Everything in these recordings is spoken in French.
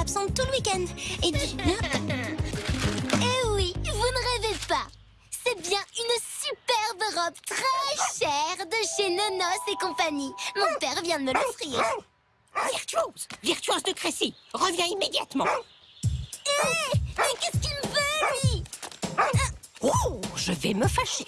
sera absente tout le week-end. Et du... Eh oui, vous ne rêvez pas. C'est bien une superbe robe très chère de chez Nonos et compagnie. Mon père vient de me l'offrir. Virtuose Virtuose de Crécy Reviens immédiatement Hé Mais qu'est-ce qu'il me veut, lui? Oh Je vais me fâcher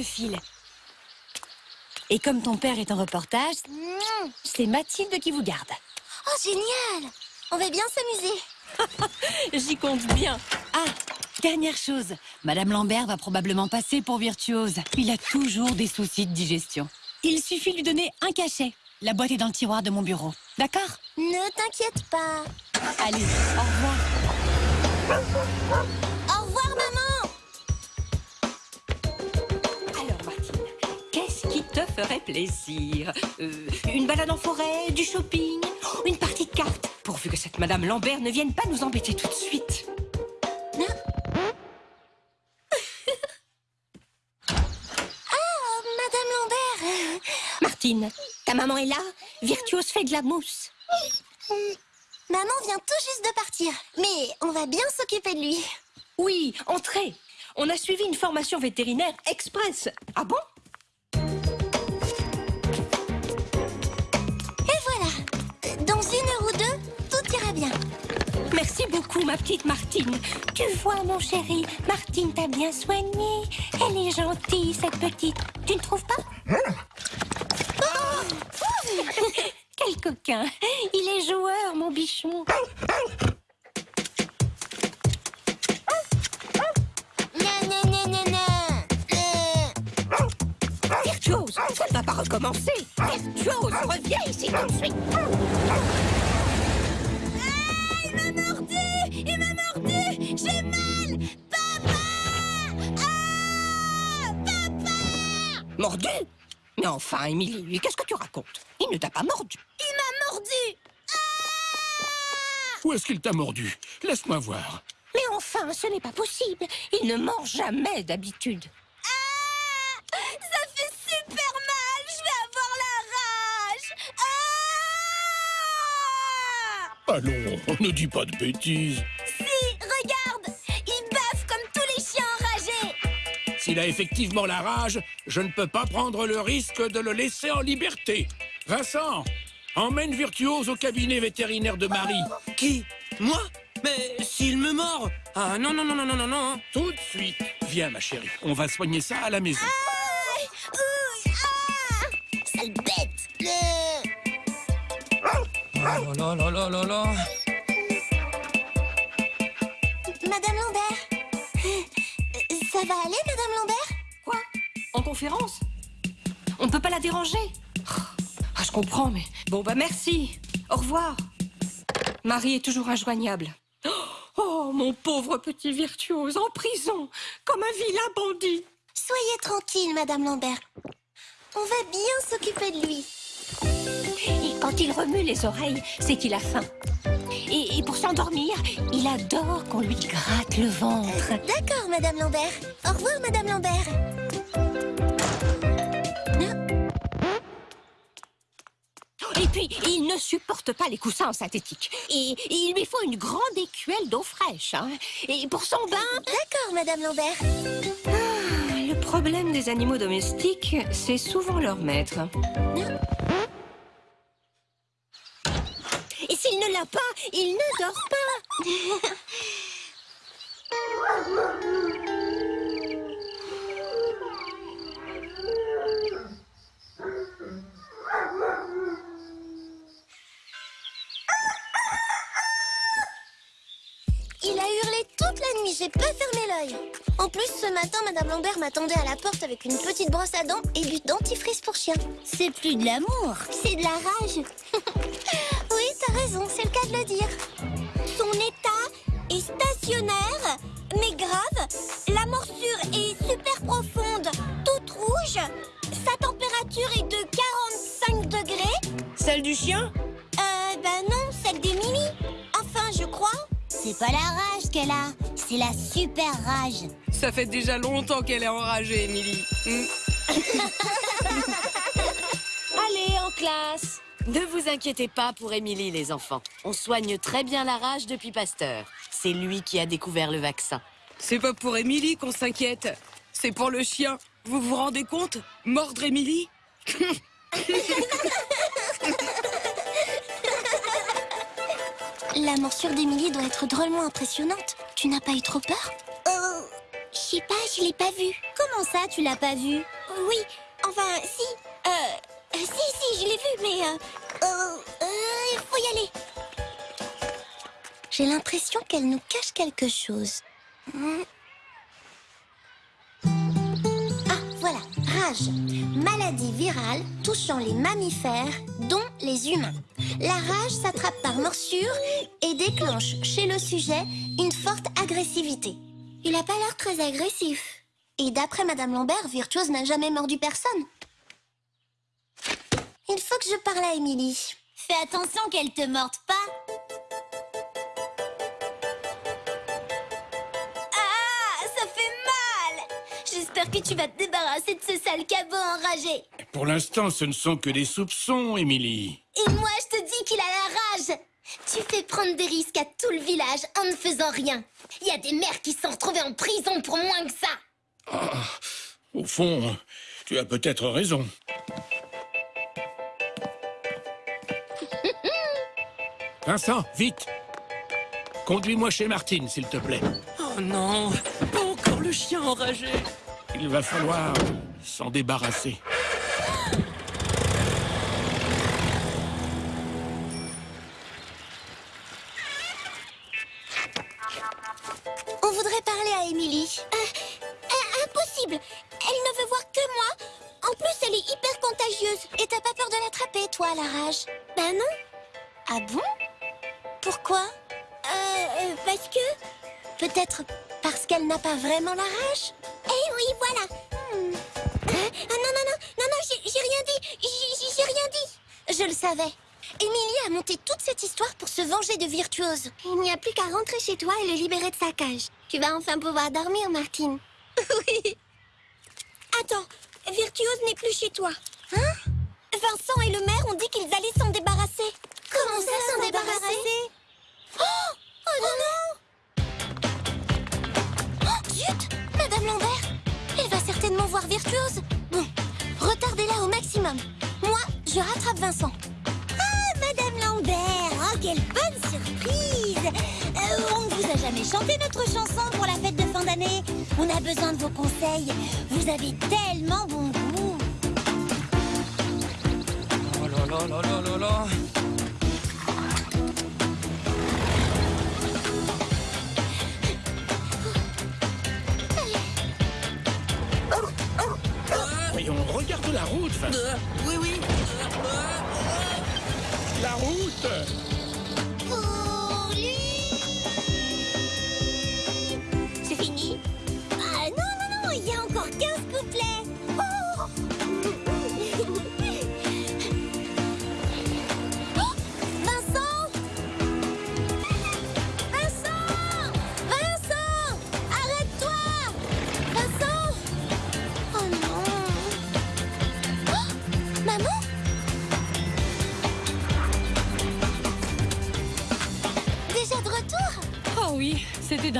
je file. Et comme ton père est en reportage, c'est Mathilde qui vous garde. Oh, génial On va bien s'amuser J'y compte bien. Ah, dernière chose. Madame Lambert va probablement passer pour virtuose. Il a toujours des soucis de digestion. Il suffit de lui donner un cachet. La boîte est dans le tiroir de mon bureau. D'accord? Ne t'inquiète pas Allez. Au revoir, ferait plaisir. Euh, Une balade en forêt, du shopping, une partie de cartes Pourvu que cette Madame Lambert ne vienne pas nous embêter tout de suite. Oh, Madame Lambert. Martine, ta maman est là Virtuose fait de la mousse. Maman vient tout juste de partir, mais on va bien s'occuper de lui. Oui, entrez. On a suivi une formation vétérinaire express. Ah bon? Merci beaucoup, ma petite Martine. Tu vois, mon chéri, Martine t'a bien soignée. Elle est gentille, cette petite. Tu ne trouves pas? Oh Quel coquin Il est joueur, mon bichon. Euh, Virtuose, ça ne va pas recommencer. Virtuose, reviens ici tout de suite. Il m'a mordu J'ai mal Papa Ah Papa Mordu? Mais enfin, Émilie, qu'est-ce que tu racontes? Il ne t'a pas mordu. Il m'a mordu Où est-ce qu'il t'a mordu? Laisse-moi voir. Mais enfin, ce n'est pas possible. Il ne mord jamais d'habitude. Allons, ne dis pas de bêtises. Si, regarde Il baffe comme tous les chiens enragés S'il a effectivement la rage, je ne peux pas prendre le risque de le laisser en liberté. Vincent, emmène Virtuose au cabinet vétérinaire de Marie. Qui? Moi? Mais s'il me mord? Ah non, non, non, non, non, non, non Tout de suite. Viens, ma chérie, on va soigner ça à la maison. Aïe là là là là là Madame Lambert Ça va aller, Madame Lambert? Quoi? En conférence? On ne peut pas la déranger Ah, je comprends, mais... Bon, bah merci. Au revoir. Marie est toujours injoignable. Oh, mon pauvre petit virtuose, en prison, comme un vilain bandit. Soyez tranquille, Madame Lambert. On va bien s'occuper de lui. Et quand il remue les oreilles, c'est qu'il a faim. Et, et pour s'endormir, il adore qu'on lui gratte le ventre. D'accord, Madame Lambert. Au revoir, Madame Lambert. Et puis, il ne supporte pas les coussins en synthétique. Et, et il lui faut une grande écuelle d'eau fraîche. hein. Et pour son bain, D'accord, Madame Lambert. le problème des animaux domestiques, c'est souvent leur maître. Et s'il ne l'a pas, il ne dort pas. Il a hurlé toute la nuit, j'ai pas fermé l'œil. En plus, ce matin, Madame Lambert m'attendait à la porte avec une petite brosse à dents et du dentifrice pour chien. C'est plus de l'amour, c'est de la rage. raison, c'est le cas de le dire. Son état est stationnaire, mais grave. La morsure est super profonde, toute rouge. Sa température est de 45 degrés. Celle du chien? Euh, ben non, celle des Mimi. Enfin, je crois. C'est pas la rage qu'elle a, c'est la super rage. Ça fait déjà longtemps qu'elle est enragée, Émilie. Hmm. Allez, en classe Ne vous inquiétez pas pour Émilie, les enfants. On soigne très bien la rage depuis Pasteur. C'est lui qui a découvert le vaccin. C'est pas pour Émilie qu'on s'inquiète. C'est pour le chien. Vous vous rendez compte? Mordre Émilie? La morsure d'Émilie doit être drôlement impressionnante. Tu n'as pas eu trop peur? Euh, je sais pas, je l'ai pas vue. Comment ça, tu l'as pas vue? Oui, enfin, si. Euh, si, si, je l'ai vue, mais... Euh, euh, euh, il faut y aller. J'ai l'impression qu'elle nous cache quelque chose. Hmm. Ah, voilà, rage. Maladie virale touchant les mammifères, dont les humains. La rage s'attrape par morsure et déclenche chez le sujet une forte agressivité. Il n'a pas l'air très agressif. Et d'après Madame Lambert, Virtuose n'a jamais mordu personne. Il faut que je parle à Émilie. Fais attention qu'elle te morde pas. Ah, ça fait mal J'espère que tu vas te débarrasser de ce sale cabot enragé. Pour l'instant, ce ne sont que des soupçons, Émilie. Et moi, je te dis qu'il a la rage Tu fais prendre des risques à tout le village en ne faisant rien. Il y a des mères qui sont retrouvées en prison pour moins que ça. Au fond, tu as peut-être raison. Vincent, vite Conduis-moi chez Martine, s'il te plaît. Oh non Pas encore le chien enragé Il va falloir s'en débarrasser. On voudrait parler à Émilie. Euh, euh, impossible Elle ne veut voir que moi. En plus, elle est hyper contagieuse. Et t'as pas peur de l'attraper, toi, la rage? Ben non. Ah bon? Pourquoi? Euh, parce que... Peut-être parce qu'elle n'a pas vraiment la rage? Eh oui, voilà Hmm. Hein? Ah non, non, non, non, non, j'ai rien dit J'ai- J'ai rien dit Je le savais Émilie a monté toute cette histoire pour se venger de Virtuose. Il n'y a plus qu'à rentrer chez toi et le libérer de sa cage. Tu vas enfin pouvoir dormir, Martine. oui. Attends, Virtuose n'est plus chez toi. Hein? Vincent et le maire ont dit qu'ils allaient s'en débarrasser. Comment ça, s'en débarrasser Oh Oh non, non Oh, zut Madame Lambert Elle va certainement voir Virtuose. Bon, retardez-la au maximum. Moi, je rattrape Vincent. Ah, Madame Lambert Oh, quelle bonne surprise Euh, On ne vous a jamais chanté notre chanson pour la fête de fin d'année. On a besoin de vos conseils. Vous avez tellement bon goût. Oh là là là là là là regarde la route. Euh, Oui, oui La route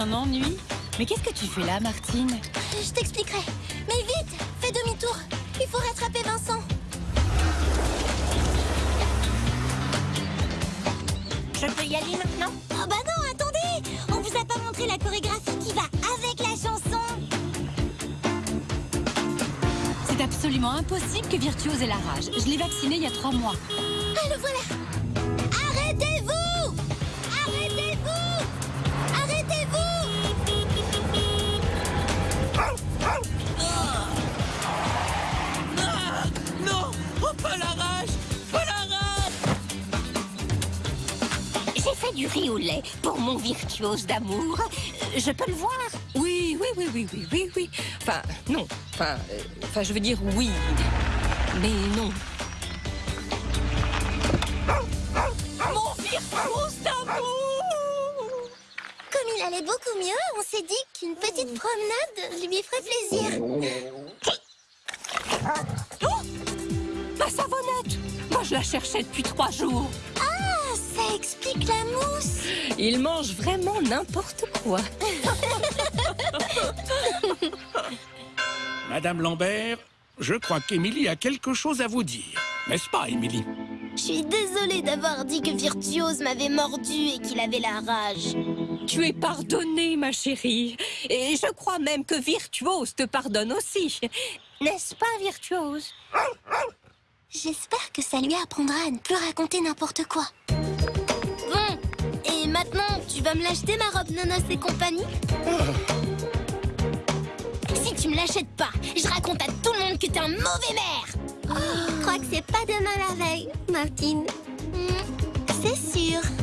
d'un ennui. Mais qu'est-ce que tu fais là, Martine? Je t'expliquerai. Mais vite, fais demi-tour. Il faut rattraper Vincent. Je peux y aller maintenant? Oh bah non, attendez On vous a pas montré la chorégraphie qui va avec la chanson. C'est absolument impossible que Virtuose ait la rage. Je l'ai vaccinée il y a trois mois. Ah, le voilà pour mon virtuose d'amour? Euh, Je peux le voir? Oui, oui, oui, oui, oui, oui, oui. Enfin, non. Enfin, euh, enfin, je veux dire oui. Mais non. Mon virtuose d'amour Comme il allait beaucoup mieux, on s'est dit qu'une petite promenade lui ferait plaisir. Ma savonnette Moi, je la cherchais depuis trois jours. Ah, ça explique la mousse. Il mange vraiment n'importe quoi. Madame Lambert, je crois qu'Émilie a quelque chose à vous dire. N'est-ce pas, Émilie? Je suis désolée d'avoir dit que Virtuose m'avait mordu et qu'il avait la rage. Tu es pardonnée, ma chérie. Et je crois même que Virtuose te pardonne aussi. N'est-ce pas, Virtuose? J'espère que ça lui apprendra à ne plus raconter n'importe quoi. Maintenant, tu vas me l'acheter ma robe Nonos et compagnie Si tu me l'achètes pas, je raconte à tout le monde que t'es un mauvais maire Je crois que c'est pas demain la veille, Martine. Hmm.